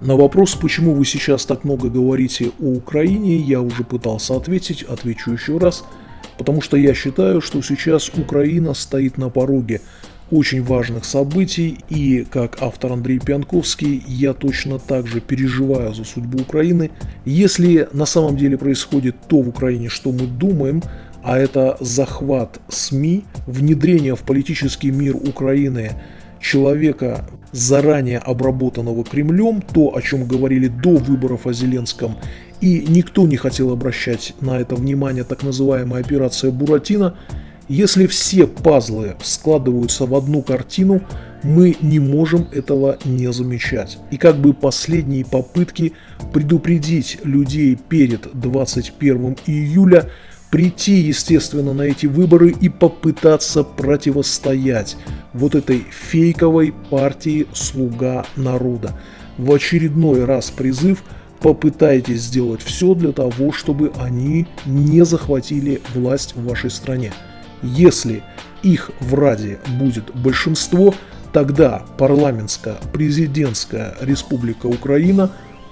На вопрос, почему вы сейчас так много говорите о Украине, я уже пытался ответить, отвечу еще раз. Потому что я считаю, что сейчас Украина стоит на пороге очень важных событий, и как автор Андрей Пьянковский, я точно так же переживаю за судьбу Украины. Если на самом деле происходит то в Украине, что мы думаем, а это захват СМИ, внедрение в политический мир Украины человека, заранее обработанного Кремлем, то, о чем говорили до выборов о Зеленском, и никто не хотел обращать на это внимание, так называемая операция Буратино, если все пазлы складываются в одну картину, мы не можем этого не замечать. И как бы последние попытки предупредить людей перед 21 июля прийти, естественно, на эти выборы и попытаться противостоять вот этой фейковой партии «Слуга народа». В очередной раз призыв попытайтесь сделать все для того, чтобы они не захватили власть в вашей стране. Если их в Раде будет большинство, тогда парламентская президентская республика Украина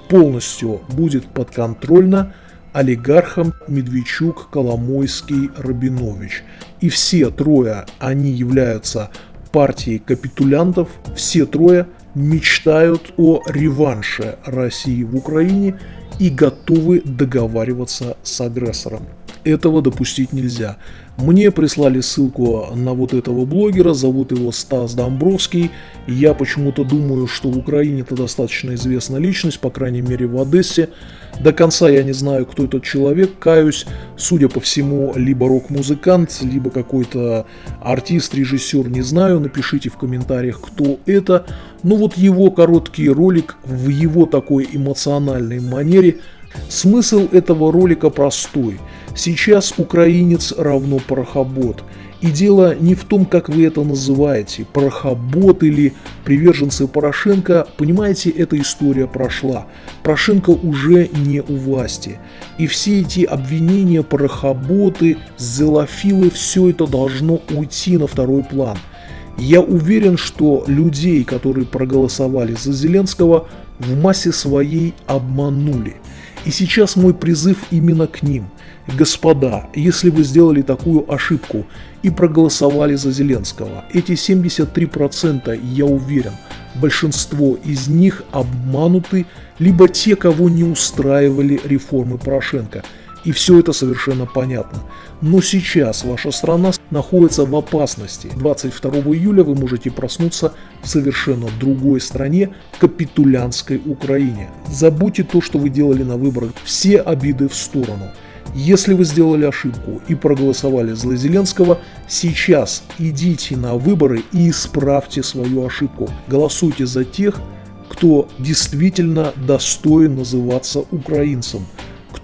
полностью будет подконтрольна олигархам Медведчук, Коломойский, Рабинович. И все трое, они являются партией капитулянтов, все трое мечтают о реванше России в Украине и готовы договариваться с агрессором. Этого допустить нельзя. Мне прислали ссылку на вот этого блогера, зовут его Стас Домбровский. Я почему-то думаю, что в Украине это достаточно известная личность, по крайней мере в Одессе. До конца я не знаю, кто этот человек, каюсь. Судя по всему, либо рок-музыкант, либо какой-то артист, режиссер, не знаю. Напишите в комментариях, кто это. Ну вот его короткий ролик в его такой эмоциональной манере. Смысл этого ролика простой – Сейчас украинец равно порохобот. И дело не в том, как вы это называете, порохобот или приверженцы Порошенко, понимаете, эта история прошла. Порошенко уже не у власти. И все эти обвинения, порохоботы, зелофилы, все это должно уйти на второй план. Я уверен, что людей, которые проголосовали за Зеленского, в массе своей обманули. И сейчас мой призыв именно к ним – Господа, если вы сделали такую ошибку и проголосовали за Зеленского, эти 73%, я уверен, большинство из них обмануты, либо те, кого не устраивали реформы Порошенко. И все это совершенно понятно. Но сейчас ваша страна находится в опасности. 22 июля вы можете проснуться в совершенно другой стране, капитулянской Украине. Забудьте то, что вы делали на выборах, все обиды в сторону. Если вы сделали ошибку и проголосовали за Зеленского, сейчас идите на выборы и исправьте свою ошибку. Голосуйте за тех, кто действительно достоин называться украинцем,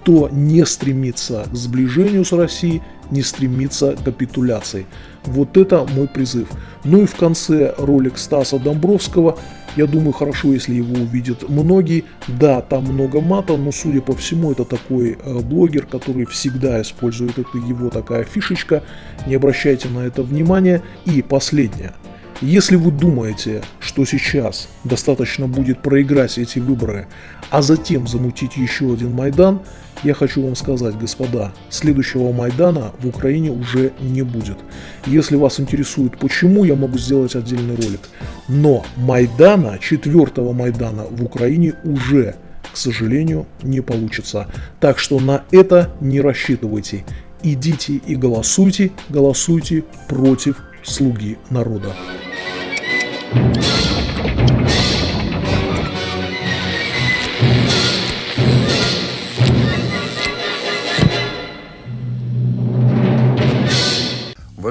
кто не стремится к сближению с Россией, не стремится к капитуляции. Вот это мой призыв. Ну и в конце ролик Стаса Домбровского – я думаю, хорошо, если его увидят многие. Да, там много мата, но, судя по всему, это такой э, блогер, который всегда использует это его такая фишечка. Не обращайте на это внимания. И последнее. Если вы думаете, что сейчас достаточно будет проиграть эти выборы, а затем замутить еще один Майдан, я хочу вам сказать, господа, следующего Майдана в Украине уже не будет. Если вас интересует почему, я могу сделать отдельный ролик. Но Майдана, четвертого Майдана в Украине уже, к сожалению, не получится. Так что на это не рассчитывайте. Идите и голосуйте, голосуйте против слуги народа.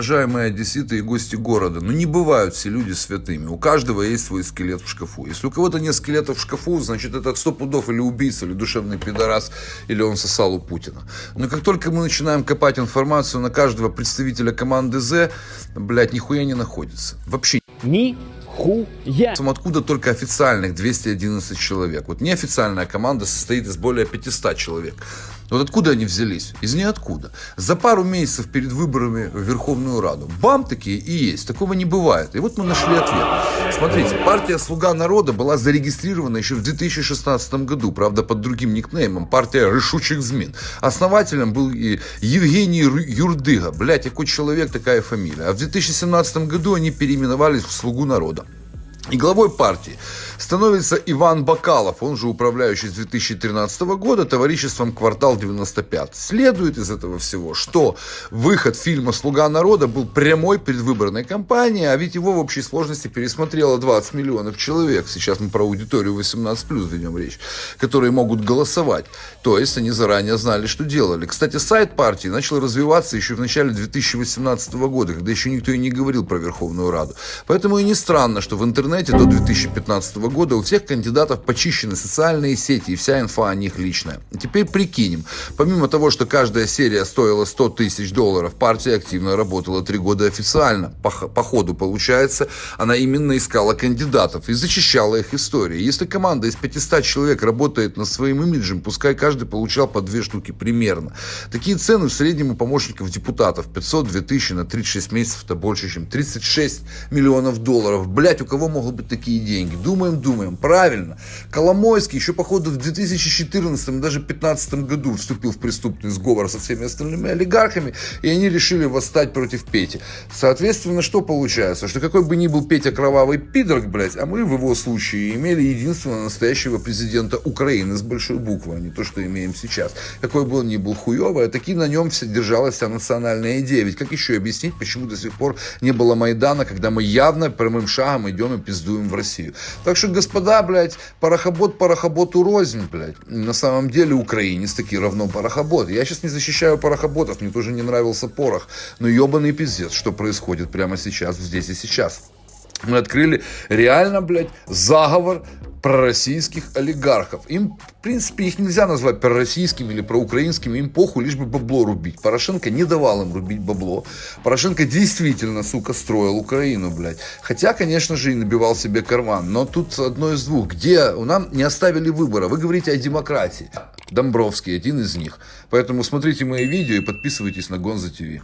Уважаемые одесситы и гости города, ну не бывают все люди святыми. У каждого есть свой скелет в шкафу. Если у кого-то нет скелета в шкафу, значит это сто пудов или убийца, или душевный пидорас, или он сосал у Путина. Но как только мы начинаем копать информацию на каждого представителя команды З, блядь, нихуя не находится. Вообще. Ни хуя. Откуда только официальных 211 человек. Вот неофициальная команда состоит из более 500 человек. Вот откуда они взялись? Из ниоткуда. За пару месяцев перед выборами в Верховную Раду. Бам, такие и есть. Такого не бывает. И вот мы нашли ответ. Смотрите, партия «Слуга народа» была зарегистрирована еще в 2016 году, правда, под другим никнеймом. Партия «Решучих змин». Основателем был и Евгений Юрдыга. Блять, какой человек, такая фамилия. А в 2017 году они переименовались в «Слугу народа». И главой партии становится Иван Бакалов, он же управляющий с 2013 года товариществом «Квартал 95». Следует из этого всего, что выход фильма «Слуга народа» был прямой предвыборной кампанией, а ведь его в общей сложности пересмотрело 20 миллионов человек. Сейчас мы про аудиторию 18+, ведем речь, которые могут голосовать. То есть они заранее знали, что делали. Кстати, сайт партии начал развиваться еще в начале 2018 года, когда еще никто и не говорил про Верховную Раду. Поэтому и не странно, что в интернете интернете до 2015 года у всех кандидатов почищены социальные сети и вся инфа о них личная. Теперь прикинем. Помимо того, что каждая серия стоила 100 тысяч долларов, партия активно работала три года официально. По, по ходу, получается, она именно искала кандидатов и зачищала их истории. Если команда из 500 человек работает над своим имиджем, пускай каждый получал по две штуки примерно. Такие цены в среднем у помощников депутатов 500-2000 тысячи на 36 месяцев это больше, чем 36 миллионов долларов. Блять, у кого могут быть такие деньги. Думаем, думаем. Правильно. Коломойский еще, походу, в 2014 даже 2015 году вступил в преступный сговор со всеми остальными олигархами, и они решили восстать против Пети. Соответственно, что получается? Что какой бы ни был Петя кровавый пидорг, блядь, а мы в его случае имели единственного настоящего президента Украины с большой буквы, а не то, что имеем сейчас. Какой бы он ни был хуевый, а таки на нем вся, держалась вся национальная идея. Ведь как еще объяснить, почему до сих пор не было Майдана, когда мы явно прямым шагом идем и пиздуем в Россию. Так что, господа, блядь, парохобот парохоботу рознь, блядь. На самом деле украинец таки равно парохобот. Я сейчас не защищаю парохоботов, мне тоже не нравился порох. Но ебаный пиздец, что происходит прямо сейчас, здесь и сейчас. Мы открыли реально, блядь, заговор пророссийских олигархов. Им, в принципе, их нельзя назвать пророссийскими или проукраинскими, им похуй, лишь бы бабло рубить. Порошенко не давал им рубить бабло. Порошенко действительно, сука, строил Украину, блядь. Хотя, конечно же, и набивал себе карман. Но тут одно из двух. Где нам не оставили выбора? Вы говорите о демократии. Домбровский один из них. Поэтому смотрите мои видео и подписывайтесь на Гонза ТВ.